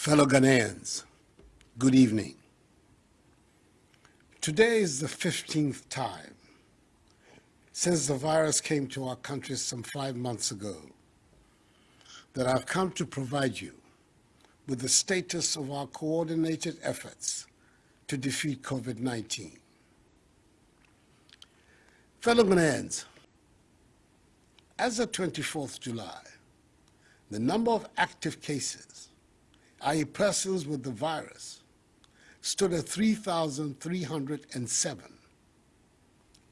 Fellow Ghanaians, good evening. Today is the 15th time since the virus came to our country some five months ago that I've come to provide you with the status of our coordinated efforts to defeat COVID-19. Fellow Ghanaians, as of 24th July, the number of active cases i.e. persons with the virus, stood at 3,307.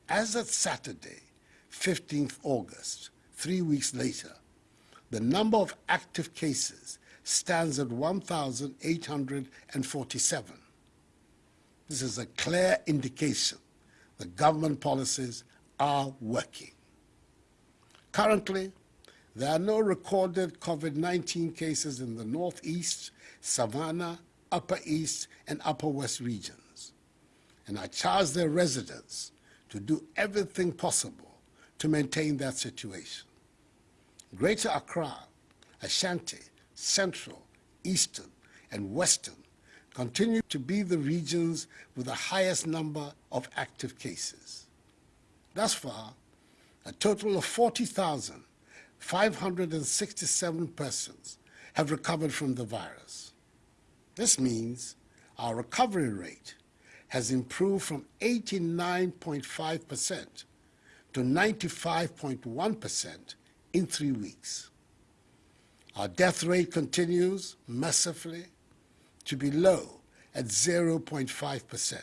As of Saturday, 15th August, three weeks later, the number of active cases stands at 1,847. This is a clear indication that government policies are working. Currently, there are no recorded COVID-19 cases in the Northeast, Savannah, Upper East, and Upper West regions. And I charge their residents to do everything possible to maintain that situation. Greater Accra, Ashanti, Central, Eastern, and Western continue to be the regions with the highest number of active cases. Thus far, a total of 40,000 567 persons have recovered from the virus. This means our recovery rate has improved from 89.5% to 95.1% in three weeks. Our death rate continues massively to be low at 0.5%.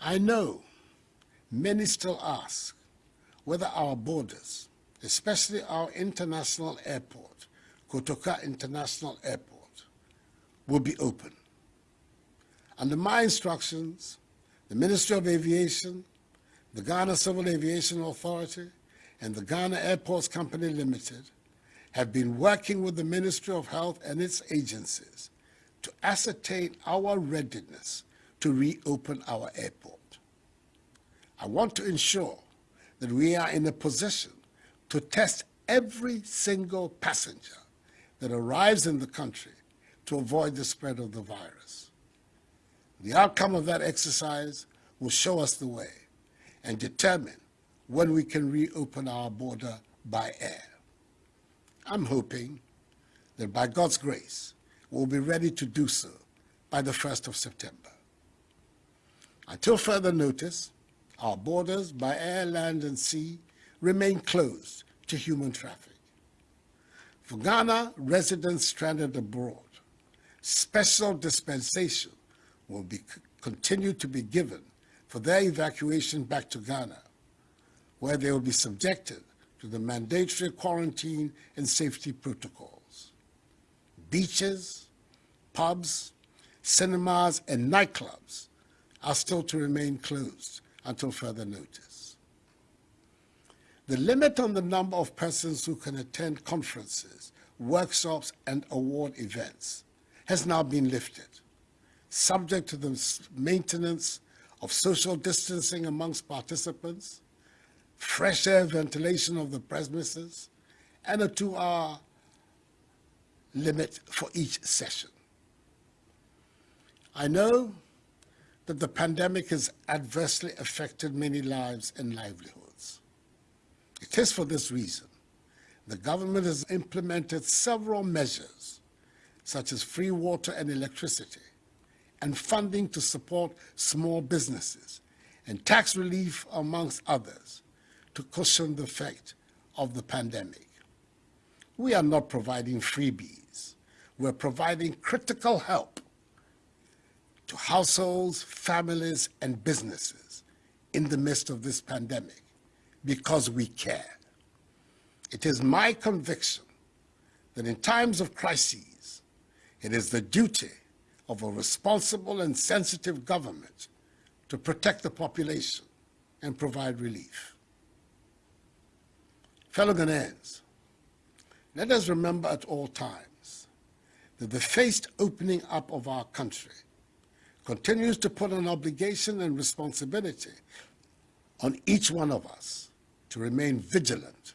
I know many still ask whether our borders especially our international airport, Kotoka International Airport, will be open. Under my instructions, the Ministry of Aviation, the Ghana Civil Aviation Authority, and the Ghana Airports Company Limited have been working with the Ministry of Health and its agencies to ascertain our readiness to reopen our airport. I want to ensure that we are in a position to test every single passenger that arrives in the country to avoid the spread of the virus. The outcome of that exercise will show us the way and determine when we can reopen our border by air. I'm hoping that by God's grace, we'll be ready to do so by the 1st of September. Until further notice, our borders by air, land, and sea remain closed to human traffic. For Ghana residents stranded abroad, special dispensation will be continue to be given for their evacuation back to Ghana, where they will be subjected to the mandatory quarantine and safety protocols. Beaches, pubs, cinemas, and nightclubs are still to remain closed until further notice. The limit on the number of persons who can attend conferences, workshops, and award events has now been lifted, subject to the maintenance of social distancing amongst participants, fresh air ventilation of the premises, and a two-hour limit for each session. I know that the pandemic has adversely affected many lives and livelihoods. It is for this reason the government has implemented several measures, such as free water and electricity, and funding to support small businesses, and tax relief, amongst others, to cushion the effect of the pandemic. We are not providing freebies. We're providing critical help to households, families, and businesses in the midst of this pandemic because we care. It is my conviction that in times of crises, it is the duty of a responsible and sensitive government to protect the population and provide relief. Fellow Ghanaians, let us remember at all times that the phased opening up of our country continues to put an obligation and responsibility on each one of us to remain vigilant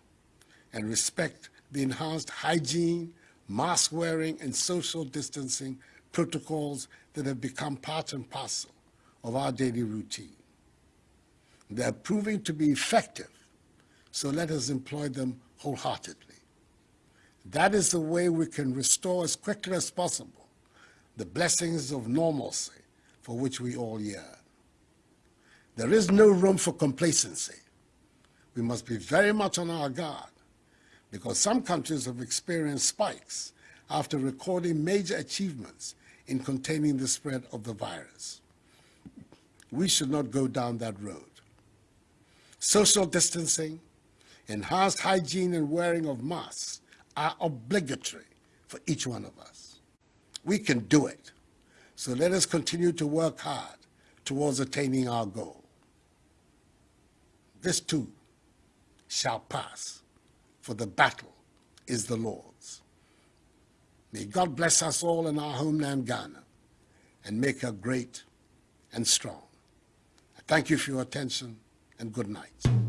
and respect the enhanced hygiene, mask wearing and social distancing protocols that have become part and parcel of our daily routine. They're proving to be effective, so let us employ them wholeheartedly. That is the way we can restore as quickly as possible the blessings of normalcy for which we all yearn. There is no room for complacency. We must be very much on our guard because some countries have experienced spikes after recording major achievements in containing the spread of the virus. We should not go down that road. Social distancing, enhanced hygiene and wearing of masks are obligatory for each one of us. We can do it. So let us continue to work hard towards attaining our goal. This too shall pass, for the battle is the Lord's. May God bless us all in our homeland, Ghana, and make her great and strong. I thank you for your attention, and good night.